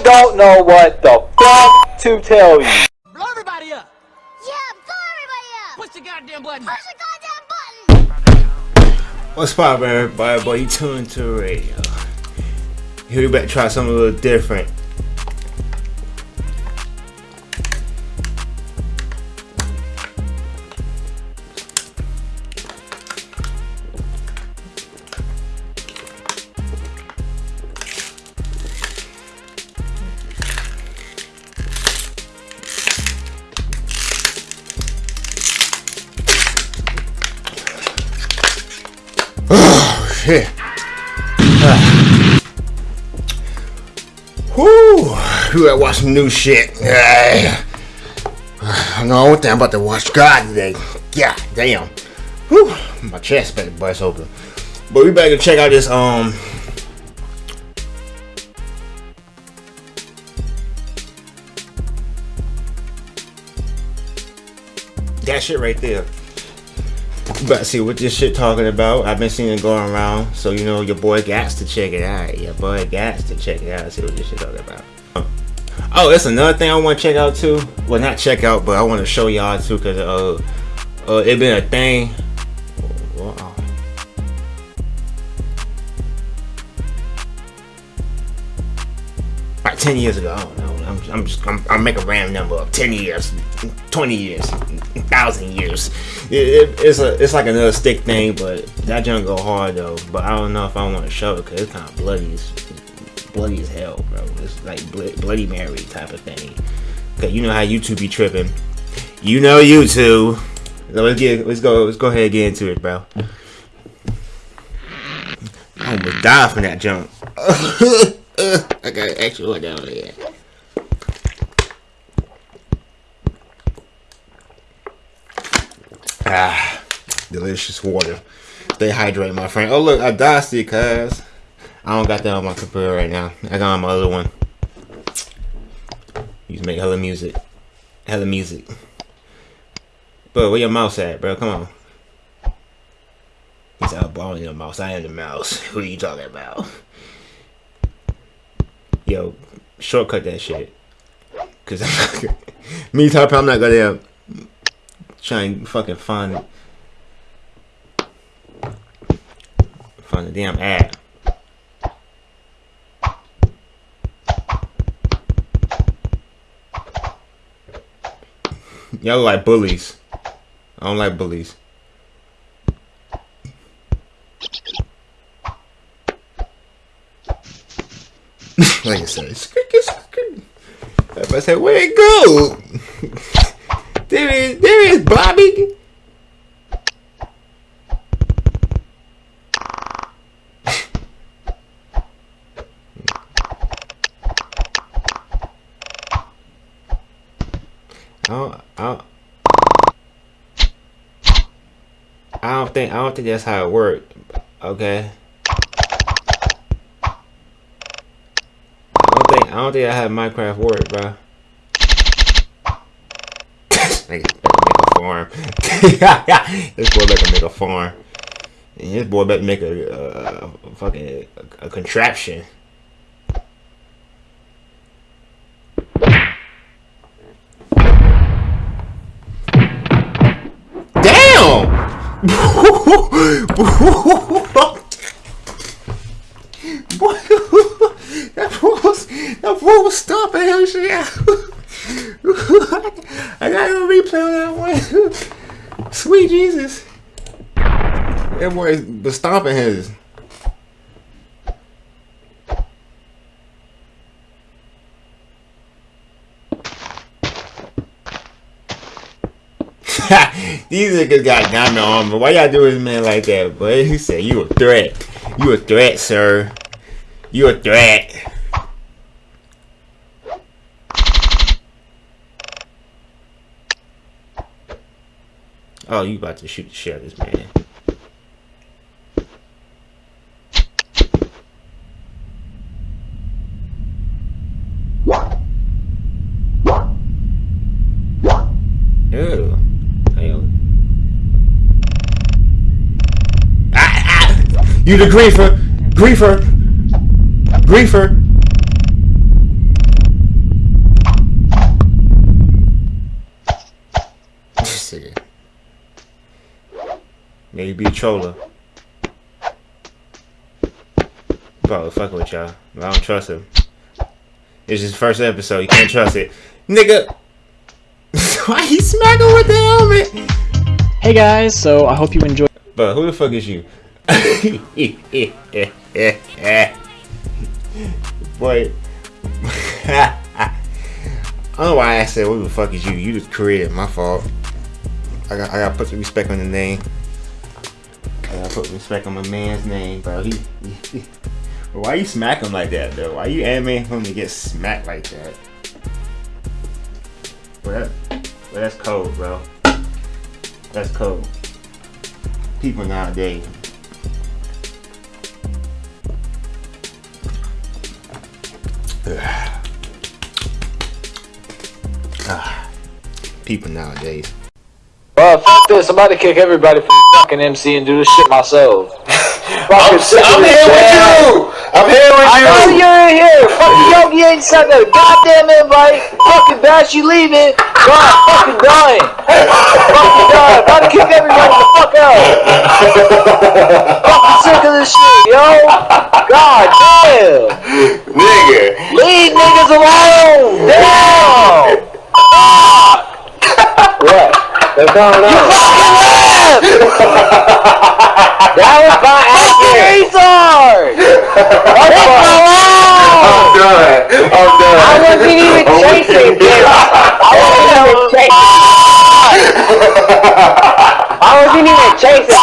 I don't know what the fuck to tell you. Blow everybody up. Yeah, blow everybody up. Push the goddamn button. Push the goddamn button. What's poppin', everybody? Boy, you tuned to the radio. Here we better try something a little different. Shit. Whoo! Gotta watch some new shit. I know thing I'm about to watch God today. Yeah, damn. Whew. My chest better bust open. But we better check out this um that shit right there. But see what this shit talking about. I've been seeing it going around, so you know your boy Gats to check it out. Your boy Gats to check it out. See what this shit talking about. Oh, that's another thing I want to check out too. Well, not check out, but I want to show y'all too, cause uh, uh, it been a thing. Wow. About ten years ago, I don't know. I'm, I'm just, I'm, I'm making a random number of ten years, twenty years, thousand years. It, it, it's a, it's like another stick thing, but that junk go hard though. But I don't know if I want to show it because it's kind of bloody, as, bloody as hell, bro. It's like Bl Bloody Mary type of thing. Okay, you know how YouTube be tripping. You know YouTube. So let's get, let's go, let's go ahead and get into it, bro. I almost died from that jump. I got extra one down there. Ah, delicious water. Stay hydrated, my friend. Oh look, I dusty, cuz. I don't got that on my computer right now. I got on my other one. You just make hella music. Hella music. Bro, where your mouse at, bro? Come on. He's out balling your mouse. I am the mouse. Who are you talking about? Yo, shortcut that shit. Cause I'm not, me type I'm not gonna try and fucking find find the damn ad. Y'all like bullies. I don't like bullies. like I said, I said, where it go? there is, there is Bobby. I don't, I don't, I don't think I don't think that's how it worked. Okay. I don't think I don't think I have Minecraft work, bro. make, a farm. this boy better make a farm. And this boy better make a, a, a fucking a, a contraption. Damn! that fool was that fool was stomping him shit. I gotta replay on that one. Sweet Jesus. That boy was stomping his. These niggas got diamond armor. Why y'all do this man like that, boy? He said, you a threat. You a threat, sir. You a threat. Oh, you about to shoot the shit out of this man. You the griefer. Griefer. Griefer. yeah, you be a troller. Probably fucking with y'all. I don't trust him. It's his first episode. You can't trust it. Nigga. Why he smacking with the helmet? Hey guys, so I hope you enjoy. But who the fuck is you? Boy. I don't know why I said who the fuck is you. You just created my fault. I got I gotta put some respect on the name. I gotta put respect on my man's name, bro. He, he, But why you smack him like that though? Why you animating him to get smacked like that? But that, but that's cold, bro. That's cold. People nowadays. Ah, people nowadays. Well, fuck this. I'm about to kick everybody from fucking MC and do this shit myself. I'm, I'm here with you. I'm here with I you. know you're in here. Fucking Yogi ain't sent a goddamn invite. Fucking Bash, you leaving. God, fucking dying. fucking dying. About to kick everybody the fuck out. fucking sick of this shit, yo. God damn. Nigga. Leave niggas alone. Damn. what? What's going on? that was my accurate. Retard. I'm done. I'm done. I wasn't even chasing I wasn't even chasing. I wasn't even chasing.